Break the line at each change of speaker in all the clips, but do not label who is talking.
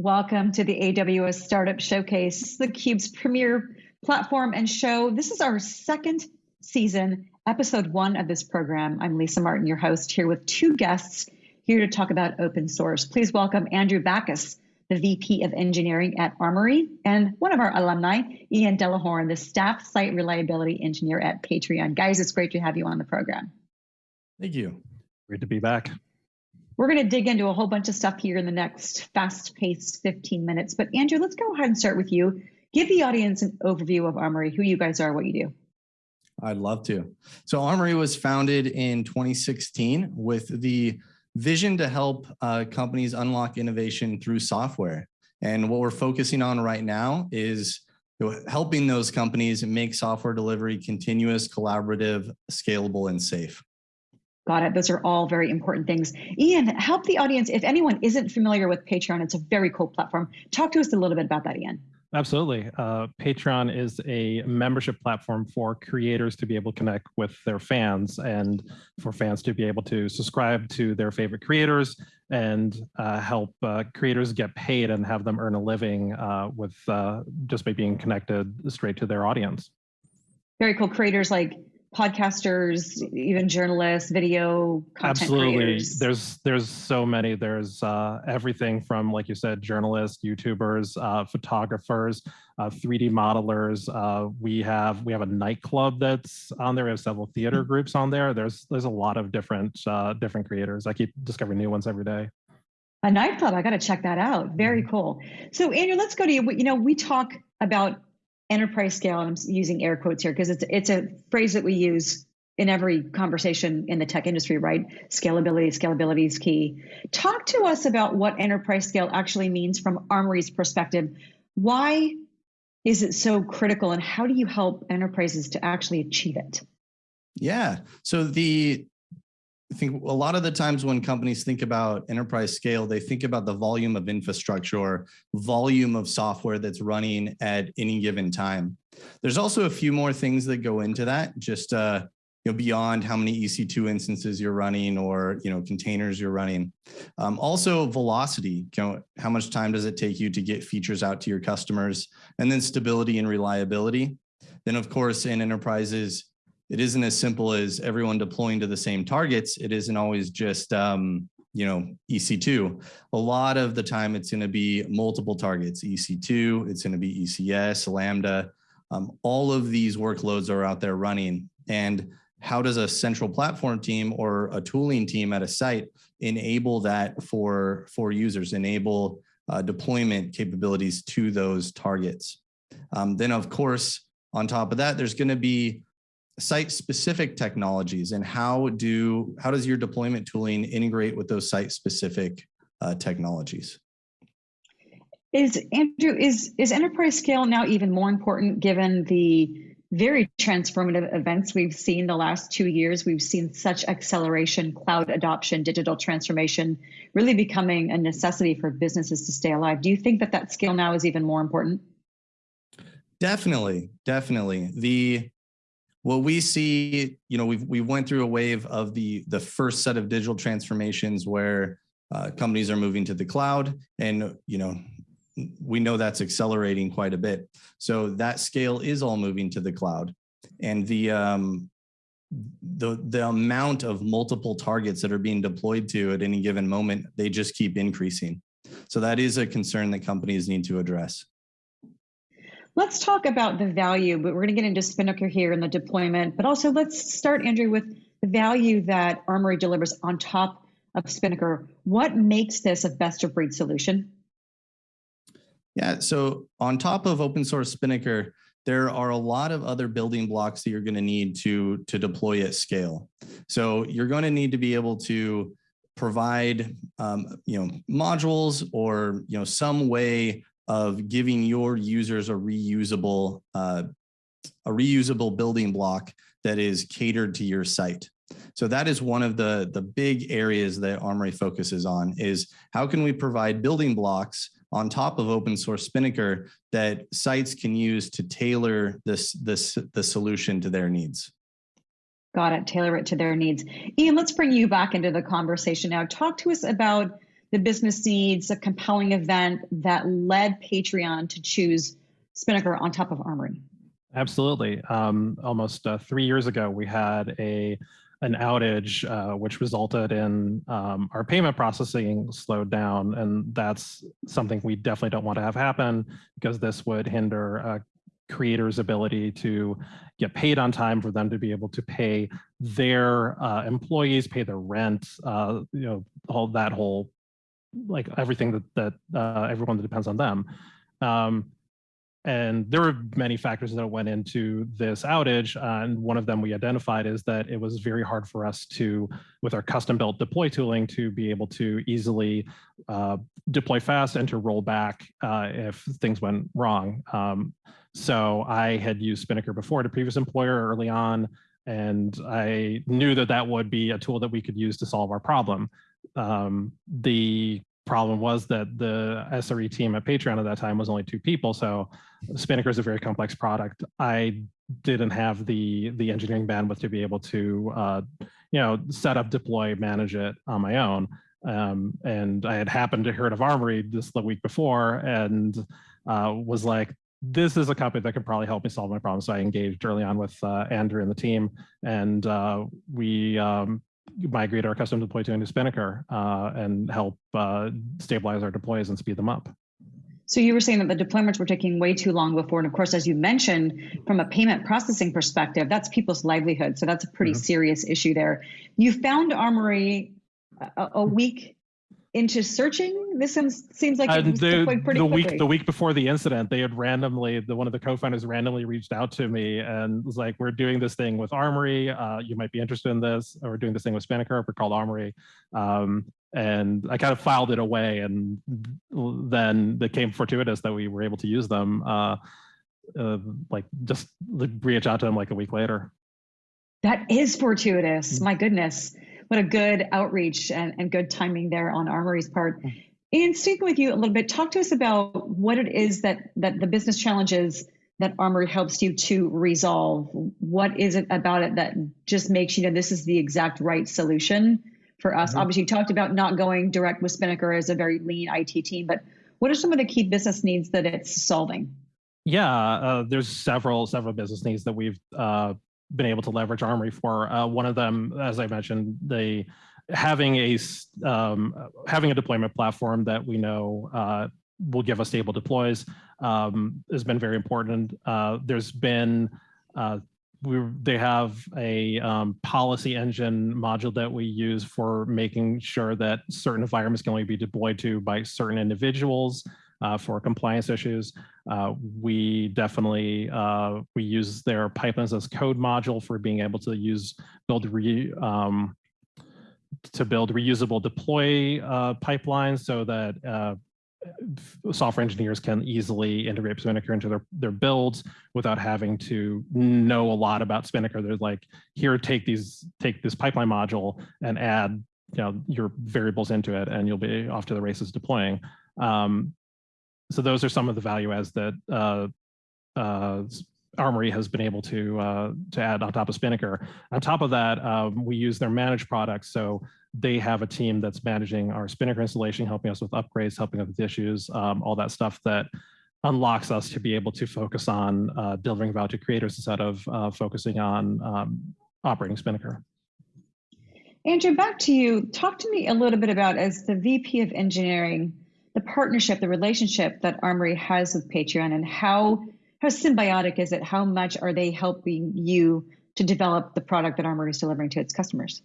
Welcome to the AWS Startup Showcase, theCUBE's premier platform and show. This is our second season, episode one of this program. I'm Lisa Martin, your host, here with two guests here to talk about open source. Please welcome Andrew Backus, the VP of Engineering at Armory, and one of our alumni, Ian Delahorn, the Staff Site Reliability Engineer at Patreon. Guys, it's great to have you on the program.
Thank you.
Great to be back.
We're going to dig into a whole bunch of stuff here in the next fast paced 15 minutes. But Andrew, let's go ahead and start with you. Give the audience an overview of Armory, who you guys are, what you do.
I'd love to. So Armory was founded in 2016 with the vision to help uh, companies unlock innovation through software. And what we're focusing on right now is helping those companies make software delivery continuous, collaborative, scalable, and safe.
Got it. Those are all very important things. Ian, help the audience. If anyone isn't familiar with Patreon, it's a very cool platform. Talk to us a little bit about that, Ian.
Absolutely. Uh, Patreon is a membership platform for creators to be able to connect with their fans and for fans to be able to subscribe to their favorite creators and uh, help uh, creators get paid and have them earn a living uh, with uh, just by being connected straight to their audience.
Very cool. Creators like podcasters, even journalists, video content
Absolutely.
creators?
There's there's so many. There's uh, everything from like you said, journalists, YouTubers, uh, photographers, uh, 3D modelers. Uh, we have we have a nightclub that's on there. We have several theater mm-hmm. groups on there. There's there's a lot of different uh, different creators. I keep discovering new ones every day.
A nightclub. I got to check that out. Very mm-hmm. cool. So Andrew, let's go to you. You know, we talk about enterprise scale, and I'm using air quotes here because it's it's a phrase that we use in every conversation in the tech industry, right? Scalability, scalability is key. Talk to us about what enterprise scale actually means from Armory's perspective. Why is it so critical, and how do you help enterprises to actually achieve it?
Yeah. So the I think a lot of the times when companies think about enterprise scale, they think about the volume of infrastructure or volume of software that's running at any given time. There's also a few more things that go into that, just uh, you know, beyond how many EC2 instances you're running or you know containers you're running. Um, also velocity, you know, how much time does it take you to get features out to your customers? And then stability and reliability. Then of course in enterprises, it isn't as simple as everyone deploying to the same targets. It isn't always just, um, you know, EC2. A lot of the time it's going to be multiple targets, EC2, it's going to be ECS, Lambda. Um, all of these workloads are out there running. And how does a central platform team or a tooling team at a site enable that for, for users, enable uh, deployment capabilities to those targets? Um, then, of course, on top of that, there's going to be site specific technologies and how do how does your deployment tooling integrate with those site specific uh, technologies?
Is andrew is is enterprise scale now even more important given the very transformative events we've seen the last two years? We've seen such acceleration cloud adoption digital transformation really becoming a necessity for businesses to stay alive. Do you think that that scale now is even more important?
Definitely definitely. The what we see, you know, we've we went through a wave of the the first set of digital transformations where uh, companies are moving to the cloud, and you know, we know that's accelerating quite a bit. So that scale is all moving to the cloud, and the um, the the amount of multiple targets that are being deployed to at any given moment, they just keep increasing. So that is a concern that companies need to address.
Let's talk about the value, but we're going to get into Spinnaker here and the deployment, but also let's start, Andrew, with the value that Armory delivers on top of Spinnaker. What makes this a best of breed solution?
Yeah, so on top of open source Spinnaker, there are a lot of other building blocks that you're going to need to, to deploy at scale. So you're going to need to be able to provide um, you know, modules or you know, some way of giving your users a reusable uh, a reusable building block that is catered to your site. So that is one of the, the big areas that Armory focuses on is how can we provide building blocks on top of open source Spinnaker that sites can use to tailor this, this the solution to their needs.
Got it, tailor it to their needs. Ian, let's bring you back into the conversation now. Talk to us about the business needs, a compelling event that led Patreon to choose Spinnaker on top of Armory?
Absolutely. Um, almost uh, three years ago, we had a an outage uh, which resulted in um, our payment processing slowed down, and that's something we definitely don't want to have happen because this would hinder uh, creators' ability to get paid on time for them to be able to pay their uh, employees, pay their rent, uh, you know, all that whole like everything that that uh, everyone that depends on them. Um, and there were many factors that went into this outage. Uh, and one of them we identified is that it was very hard for us to, with our custom built deploy tooling, to be able to easily uh, deploy fast and to roll back uh, if things went wrong. Um, so I had used Spinnaker before at a previous employer early on, and I knew that that would be a tool that we could use to solve our problem. Um, the problem was that the SRE team at Patreon at that time was only two people. So Spinnaker is a very complex product. I didn't have the the engineering bandwidth to be able to uh, you know set up, deploy, manage it on my own. Um, and I had happened to heard of Armory just the week before and uh, was like, this is a company that could probably help me solve my problem. So I engaged early on with uh, Andrew and the team, and uh, we um, migrate our custom deploy to into Spinnaker uh, and help uh, stabilize our deploys and speed them up.
So you were saying that the deployments were taking way too long before, and of course, as you mentioned, from a payment processing perspective, that's people's livelihood. So that's a pretty mm -hmm. serious issue there. You found Armory a, a week into searching? This seems seems like uh, the,
the week the week before the incident, they had randomly the one of the co-founders randomly reached out to me and was like, "We're doing this thing with Armory. Uh, you might be interested in this. Or we're doing this thing with Spinnaker. We're called Armory." Um, and I kind of filed it away, and then it came fortuitous that we were able to use them. Uh, uh like just reach out to them like a week later.
That is fortuitous. Mm-hmm. My goodness what a good outreach and, and good timing there on Armory's part. Mm. And speaking with you a little bit, talk to us about what it is that that the business challenges that Armory helps you to resolve. What is it about it that just makes you know this is the exact right solution for us? Mm-hmm. Obviously, you talked about not going direct with Spinnaker as a very lean IT team, but what are some of the key business needs that it's solving?
Yeah, uh, there's several several business needs that we've uh, been able to leverage Armory for. Uh, one of them, as I mentioned, the having a um, having a deployment platform that we know uh, will give us stable deploys um, has been very important. Uh, there's been uh, we they have a um, policy engine module that we use for making sure that certain environments can only be deployed to by certain individuals uh, for compliance issues. Uh, we definitely, uh, we use their pipelines as code module for being able to use, build re, um, to build reusable deploy uh, pipelines so that uh, software engineers can easily integrate Spinnaker into their, their builds without having to know a lot about Spinnaker. They're like, here, take these, take this pipeline module and add you know, your variables into it and you'll be off to the races deploying. Um, so those are some of the value adds that uh, uh, Armory has been able to uh, to add on top of Spinnaker. On top of that, um, we use their managed products. So they have a team that's managing our Spinnaker installation, helping us with upgrades, helping us with issues, um, all that stuff that unlocks us to be able to focus on uh, delivering value to creators instead of uh, focusing on um, operating Spinnaker.
Andrew, back to you. Talk to me a little bit about as the VP of engineering, the partnership, the relationship that Armory has with Patreon and how how symbiotic is it? How much are they helping you to develop the product that Armory is delivering to its customers?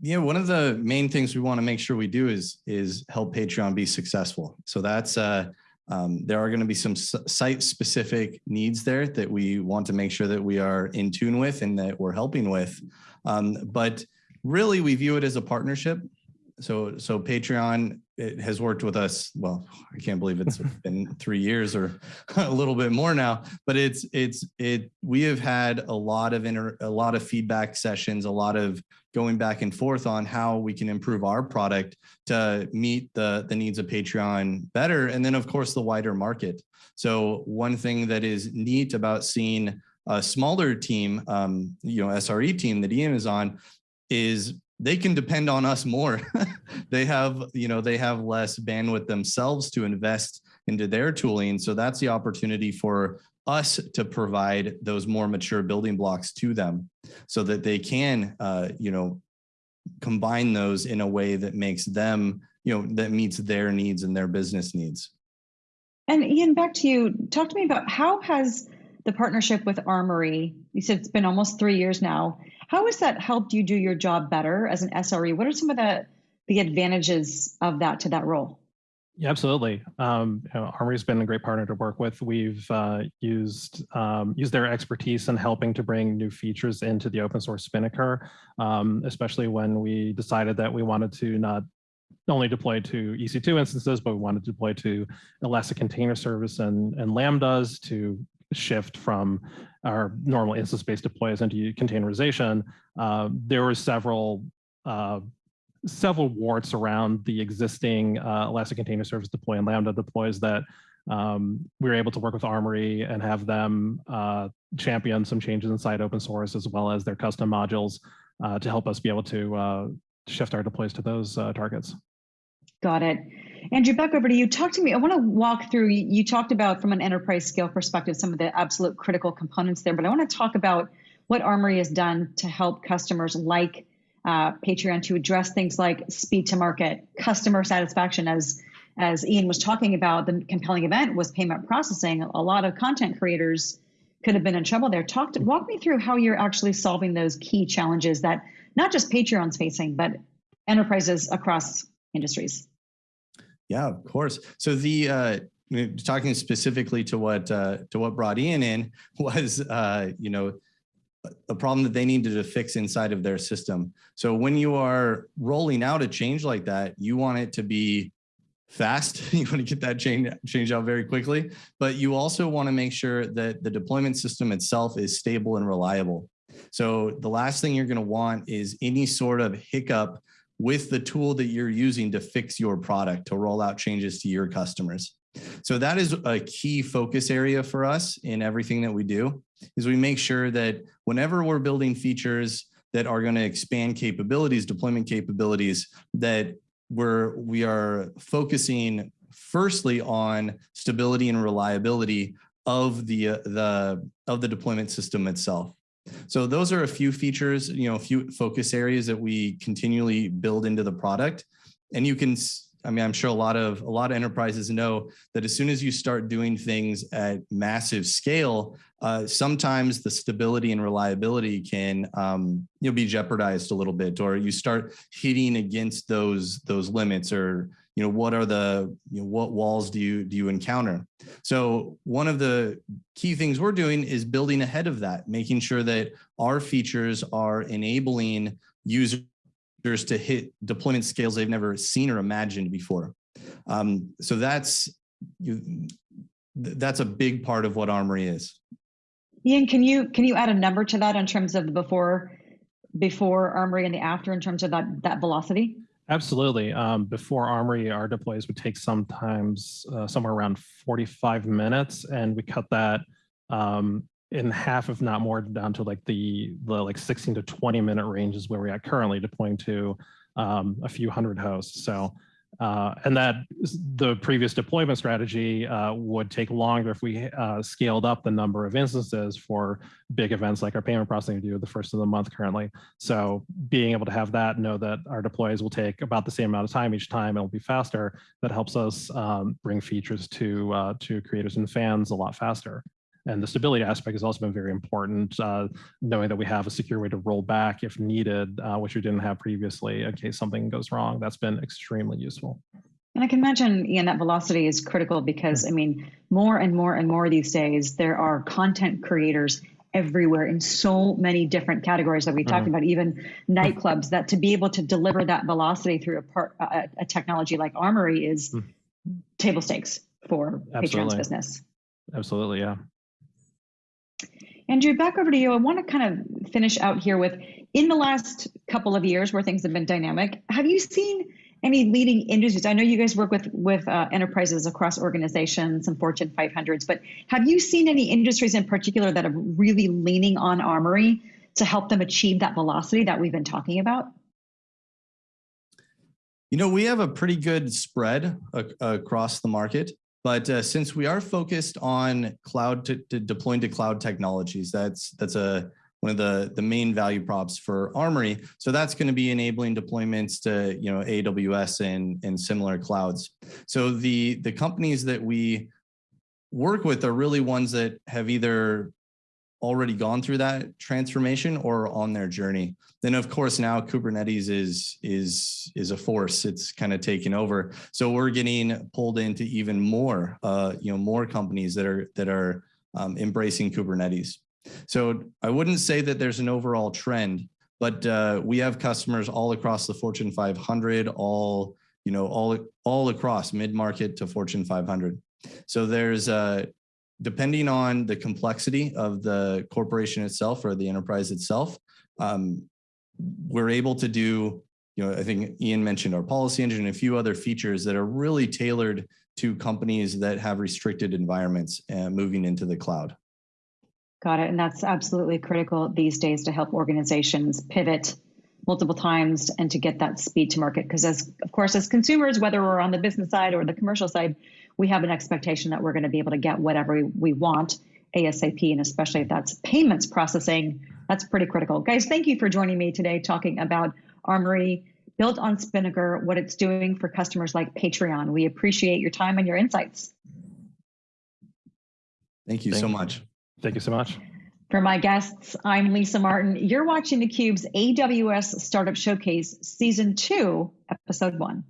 Yeah, one of the main things we want to make sure we do is is help Patreon be successful. So that's uh, um, there are going to be some site specific needs there that we want to make sure that we are in tune with and that we're helping with. Um, but really, we view it as a partnership. So so Patreon it has worked with us. Well, I can't believe it's been three years or a little bit more now, but it's, it's, it, we have had a lot of inter, a lot of feedback sessions, a lot of going back and forth on how we can improve our product to meet the, the needs of Patreon better. And then of course the wider market. So one thing that is neat about seeing a smaller team, um, you know, SRE team that Ian is on is they can depend on us more. they have, you know, they have less bandwidth themselves to invest into their tooling. So that's the opportunity for us to provide those more mature building blocks to them so that they can, uh, you know, combine those in a way that makes them, you know, that meets their needs and their business needs.
And Ian, back to you. Talk to me about how has the partnership with Armory, you said it's been almost three years now. How has that helped you do your job better as an SRE? What are some of the, the advantages of that to that role?
Yeah, absolutely. Um, you know, Armory's been a great partner to work with. We've uh, used um, used their expertise in helping to bring new features into the open source Spinnaker, um, especially when we decided that we wanted to not only deploy to EC2 instances, but we wanted to deploy to Elastic Container Service and, and Lambdas to shift from our normal instance-based deploys into containerization. Uh, there were several uh, several warts around the existing uh, Elastic Container Service deploy and Lambda deploys that um, we were able to work with Armory and have them uh, champion some changes inside open source as well as their custom modules uh, to help us be able to uh, shift our deploys to those uh, targets.
Got it. Andrew, back over to you. Talk to me. I want to walk through, you talked about from an enterprise scale perspective, some of the absolute critical components there, but I want to talk about what Armory has done to help customers like uh, Patreon to address things like speed to market, customer satisfaction. As as Ian was talking about, the compelling event was payment processing. A lot of content creators could have been in trouble there. Talk to, walk me through how you're actually solving those key challenges that not just Patreon's facing, but enterprises across industries.
Yeah, of course. So the uh, talking specifically to what uh, to what brought Ian in was uh, you know a problem that they needed to fix inside of their system. So when you are rolling out a change like that, you want it to be fast. you want to get that change change out very quickly, but you also want to make sure that the deployment system itself is stable and reliable. So the last thing you're going to want is any sort of hiccup with the tool that you're using to fix your product to roll out changes to your customers. So that is a key focus area for us in everything that we do is we make sure that whenever we're building features that are going to expand capabilities, deployment capabilities, that we're we are focusing firstly on stability and reliability of the uh, the of the deployment system itself. So those are a few features, you know, a few focus areas that we continually build into the product. And you can I mean, I'm sure a lot of a lot of enterprises know that as soon as you start doing things at massive scale, uh, sometimes the stability and reliability can um, you know be jeopardized a little bit, or you start hitting against those those limits, or you know what are the you know, what walls do you do you encounter? So one of the key things we're doing is building ahead of that, making sure that our features are enabling users to hit deployment scales they've never seen or imagined before. Um, so that's you, that's a big part of what Armory is.
Ian, can you can you add a number to that in terms of the before before Armory and the after in terms of that that velocity?
Absolutely. Um, before Armory, our deploys would take sometimes uh, somewhere around 45 minutes, and we cut that um, in half, if not more, down to like the the like 16 to 20 minute ranges where we're currently deploying to um, a few hundred hosts. So, uh, and that the previous deployment strategy uh, would take longer if we uh, scaled up the number of instances for big events like our payment processing do the first of the month currently. So being able to have that, know that our deploys will take about the same amount of time each time, it'll be faster. That helps us um, bring features to uh, to creators and fans a lot faster. And the stability aspect has also been very important, uh, knowing that we have a secure way to roll back if needed, uh, which we didn't have previously in case something goes wrong. That's been extremely useful.
And I can imagine, Ian, that velocity is critical because, I mean, more and more and more these days, there are content creators everywhere in so many different categories that we talked mm-hmm. about, even nightclubs, that to be able to deliver that velocity through a, part, a, a technology like Armory is mm-hmm. table stakes for Absolutely. Patreon's business.
Absolutely, yeah.
Andrew, back over to you. I want to kind of finish out here with in the last couple of years where things have been dynamic, have you seen any leading industries? I know you guys work with with uh, enterprises across organizations and Fortune 500s, but have you seen any industries in particular that are really leaning on Armory to help them achieve that velocity that we've been talking about?
You know, we have a pretty good spread ac- across the market, but uh, since we are focused on cloud to, to deploying to cloud technologies, that's that's a one of the the main value props for Armory. So that's going to be enabling deployments to you know AWS and and similar clouds. So the the companies that we work with are really ones that have either already gone through that transformation or on their journey. Then of course now Kubernetes is is is a force. It's kind of taken over. So we're getting pulled into even more uh, you know more companies that are that are um, embracing Kubernetes. So I wouldn't say that there's an overall trend, but uh, we have customers all across the Fortune 500, all you know all all across mid market to Fortune 500. So there's uh, depending on the complexity of the corporation itself or the enterprise itself, um, we're able to do, you know, I think Ian mentioned our policy engine and a few other features that are really tailored to companies that have restricted environments and moving into the cloud.
Got it. And that's absolutely critical these days to help organizations pivot multiple times and to get that speed to market. Because as of course, as consumers, whether we're on the business side or the commercial side, we have an expectation that we're going to be able to get whatever we want ASAP, and especially if that's payments processing, that's pretty critical. Guys, thank you for joining me today talking about Armory built on Spinnaker, what it's doing for customers like Patreon. We appreciate your time and your insights.
Thank you
Thank
so
you.
much.
Thank you so much.
For my guests, I'm Lisa Martin. You're watching theCUBE's AWS Startup Showcase Season 2, Episode 1.